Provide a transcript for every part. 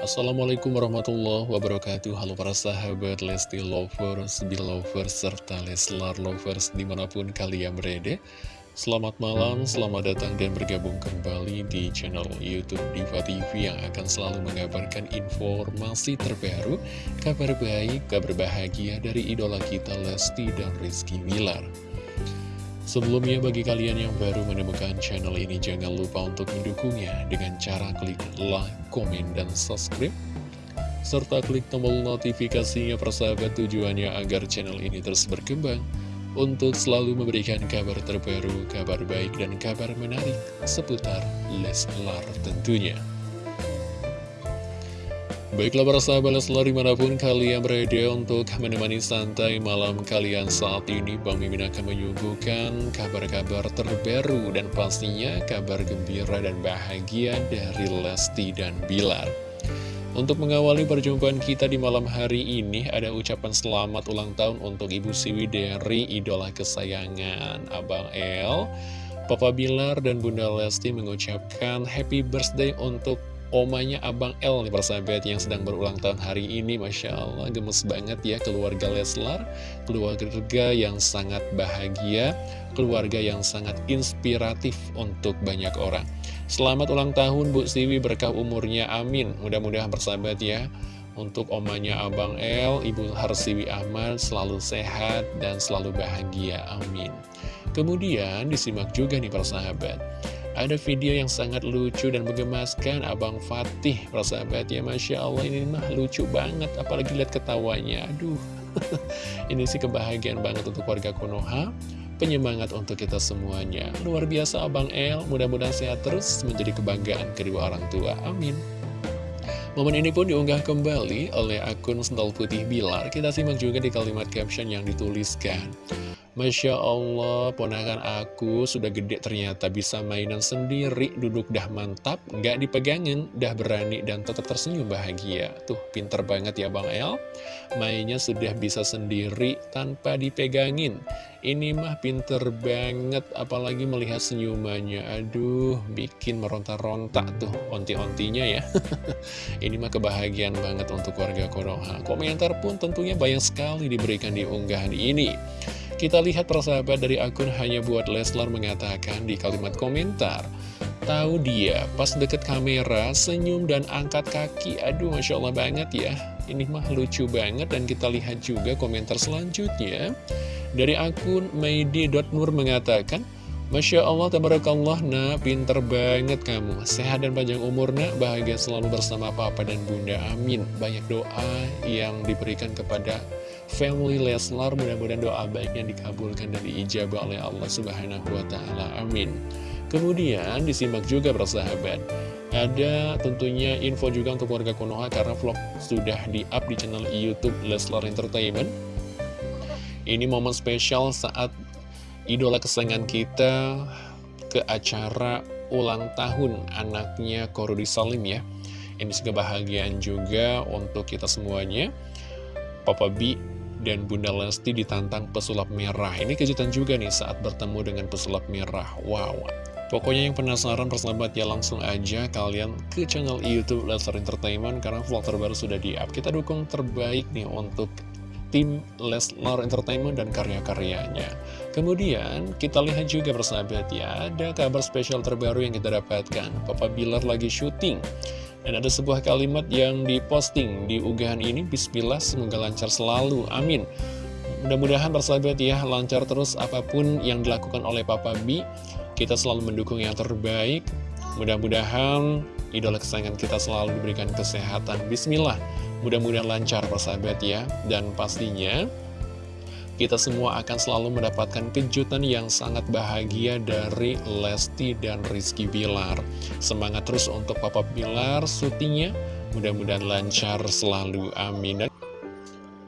Assalamualaikum warahmatullahi wabarakatuh. Halo para sahabat Lesti Lovers, Belovers, serta Leslar Lovers di mana pun kalian berada. Selamat malam, selamat datang dan bergabung kembali di channel Youtube Diva TV yang akan selalu mengabarkan informasi terbaru Kabar baik, kabar bahagia dari idola kita Lesti dan Rizky Wilar Sebelumnya bagi kalian yang baru menemukan channel ini jangan lupa untuk mendukungnya dengan cara klik like, komen, dan subscribe serta klik tombol notifikasinya persahabat tujuannya agar channel ini terus berkembang untuk selalu memberikan kabar terbaru, kabar baik, dan kabar menarik seputar Leslar tentunya. Baiklah para sahabat Leslar di mana pun kalian berada untuk menemani santai malam kalian saat ini Bang Mimin akan menyuguhkan kabar-kabar terbaru dan pastinya kabar gembira dan bahagia dari Lesti dan Bilar. Untuk mengawali perjumpaan kita di malam hari ini ada ucapan selamat ulang tahun untuk Ibu Siwi dari idola kesayangan Abang El. Papa Bilar dan Bunda Lesti mengucapkan happy birthday untuk omanya Abang L nih persahabat yang sedang berulang tahun hari ini. Masya Allah gemes banget ya keluarga Leslar Keluarga yang sangat bahagia Keluarga yang sangat inspiratif untuk banyak orang. Selamat ulang tahun Bu Siwi berkah umurnya amin. Mudah-mudahan persahabat ya untuk omanya Abang L, Ibu Harsiwi Ahmad selalu sehat dan selalu bahagia, amin. Kemudian disimak juga nih persahabat ada video yang sangat lucu dan menggemaskan Abang Fatih Persahabat ya Masya Allah ini mah lucu banget Apalagi lihat ketawanya. Aduh. Ini sih kebahagiaan banget untuk warga Konoha. Penyemangat untuk kita semuanya. Luar biasa Abang El. Mudah-mudahan sehat terus menjadi kebanggaan kedua orang tua. Amin. Momen ini pun diunggah kembali oleh akun Sendal Putih Bilar. Kita simak juga di kalimat caption yang dituliskan Masya Allah, ponakan aku sudah gede ternyata bisa mainan sendiri, duduk dah mantap, nggak dipegangin, dah berani dan tetap tersenyum bahagia. Tuh, pinter banget ya Bang El. Mainnya sudah bisa sendiri tanpa dipegangin. Ini mah pinter banget, apalagi melihat senyumannya. Aduh, bikin meronta-ronta tuh onti-ontinya ya. Ini mah kebahagiaan banget untuk warga Konoha. Komentar pun tentunya banyak sekali diberikan di unggahan ini. Kita lihat persahabat dari akun hanya buat Leslar mengatakan di kalimat komentar Tahu dia pas deket kamera senyum dan angkat kaki Aduh Masya Allah banget ya Ini mah lucu banget dan kita lihat juga komentar selanjutnya Dari akun Maidi.nur mengatakan Masya Allah, tabarakallah, nak, pinter banget kamu. Sehat dan panjang umur, nak, bahagia selalu bersama papa dan bunda. Amin. Banyak doa yang diberikan kepada family Leslar. Mudah-mudahan doa baiknya dikabulkan dan diijabah oleh Allah Subhanahu wa Ta'ala. Amin. Kemudian disimak juga bersahabat. Ada tentunya info juga untuk warga Konoha karena vlog sudah di-up di channel YouTube Leslar Entertainment. Ini momen spesial saat idola kesayangan kita ke acara ulang tahun anaknya Korudi Salim ya. Ini juga kebahagiaan juga untuk kita semuanya. Papa B dan Bunda Lesti ditantang pesulap merah. Ini kejutan juga nih saat bertemu dengan pesulap merah. Wow. Pokoknya yang penasaran persahabat ya langsung aja kalian ke channel Youtube Leslar Entertainment karena vlog terbaru sudah di-up. Kita dukung terbaik nih untuk tim Leslar Entertainment dan karya-karyanya. Kemudian kita lihat juga bersahabat ya, ada kabar spesial terbaru yang kita dapatkan. Papa Bilar lagi syuting. Dan ada sebuah kalimat yang diposting di unggahan ini, Bismillah semoga lancar selalu, amin. Mudah-mudahan bersahabat ya, lancar terus apa pun yang dilakukan oleh Papa B. Kita selalu mendukung yang terbaik. Mudah-mudahan idola kesayangan kita selalu diberikan kesehatan. Bismillah. Mudah-mudahan lancar persahabat ya Dan pastinya kita semua akan selalu mendapatkan kejutan yang sangat bahagia dari Lesti dan Rizky Bilar. Semangat terus untuk Papa Bilar syutingnya Mudah-mudahan lancar selalu, amin.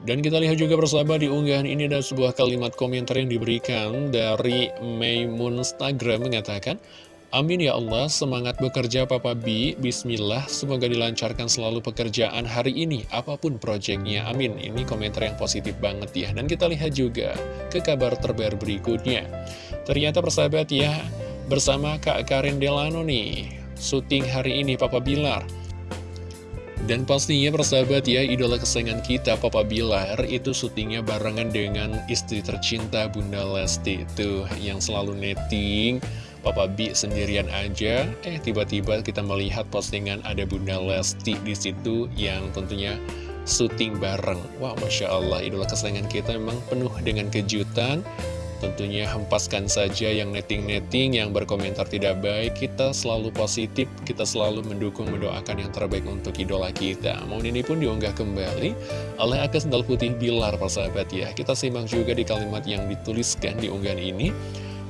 Dan kita lihat juga persahabat di unggahan ini ada sebuah kalimat komentar yang diberikan dari Maymun Instagram mengatakan Amin ya Allah, semangat bekerja Papa B, Bismillah, semoga dilancarkan selalu pekerjaan hari ini, apa pun proyeknya, amin. Ini komentar yang positif banget ya, dan kita lihat juga ke kabar terbaru berikutnya. Ternyata persahabat ya, bersama Kak Karin Delano nih, syuting hari ini Papa Bilar. Dan pastinya persahabat ya, idola kesayangan kita Papa Bilar itu syutingnya barengan dengan istri tercinta Bunda Lesti Tuh yang selalu netting Papa B sendirian aja, eh tiba-tiba kita melihat postingan ada Bunda Lesti di situ yang tentunya syuting bareng. Wah, Masya Allah, idola kesayangan kita memang penuh dengan kejutan. Tentunya hempaskan saja yang netting-netting, yang berkomentar tidak baik. Kita selalu positif, kita selalu mendukung, mendoakan yang terbaik untuk idola kita. Momen ini pun diunggah kembali oleh Akas Sendal Putih Bilar, persahabat ya. Kita simak juga di kalimat yang dituliskan di unggahan ini.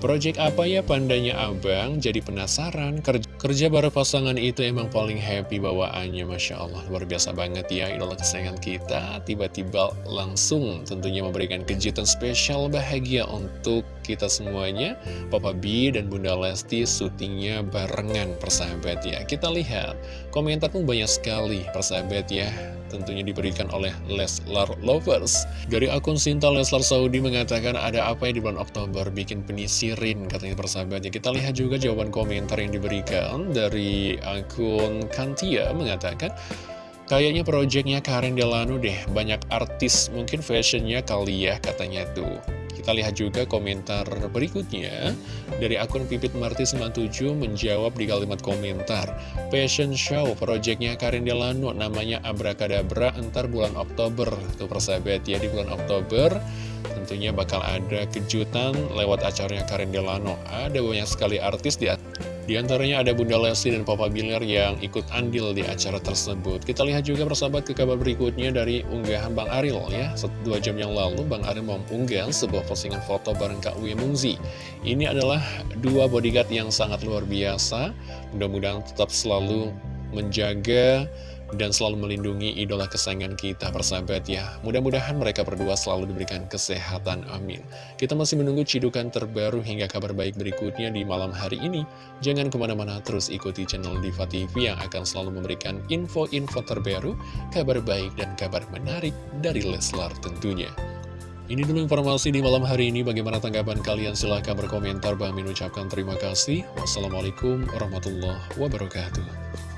Project apa ya pandanya abang? Jadi penasaran. Kerja, kerja baru pasangan itu emang paling happy bawaannya. Masya Allah, luar biasa banget ya idola kesayangan kita. Tiba-tiba langsung tentunya memberikan kejutan spesial bahagia untuk kita semuanya. Papa B dan Bunda Lesti syutingnya barengan persahabat ya. Kita lihat, komentar pun banyak sekali persahabat ya. Tentunya diberikan oleh Leslar Lovers. Dari akun Sinta Leslar Saudi mengatakan ada apa ya di bulan Oktober bikin penisir Rin katanya persahabatnya kita lihat juga jawaban komentar yang diberikan dari akun Kantia mengatakan kayaknya projectnya Karen Delano deh banyak artis mungkin fashionnya kali ya katanya tuh kita lihat juga komentar berikutnya. Dari akun Pipit Marti 97 menjawab di kalimat komentar Fashion Show projectnya Karin Delano namanya Abrakadabra entar bulan Oktober. Tuh persahabat ya di bulan Oktober tentunya bakal ada kejutan lewat acaranya Karin Delano. Ada banyak sekali artis di di antaranya ada Bunda Lesti dan Papa Bilar yang ikut andil di acara tersebut. Kita lihat juga persahabat ke kabar berikutnya dari unggahan Bang Aril ya. Dua jam yang lalu Bang Aril mengunggah sebuah postingan foto bareng Kak Uye Mungzi. Ini adalah dua bodyguard yang sangat luar biasa. Mudah-mudahan tetap selalu menjaga dan selalu melindungi idola kesayangan kita persahabat ya mudah-mudahan mereka berdua selalu diberikan kesehatan amin kita masih menunggu cidukan terbaru hingga kabar baik berikutnya di malam hari ini jangan ke mana-mana terus ikuti channel Diva TV yang akan selalu memberikan info-info terbaru kabar baik dan kabar menarik dari Leslar tentunya ini dulu informasi di malam hari ini. Bagaimana tanggapan kalian? Silahkan berkomentar. Bang Min ucapkan terima kasih. Wassalamualaikum warahmatullahi wabarakatuh.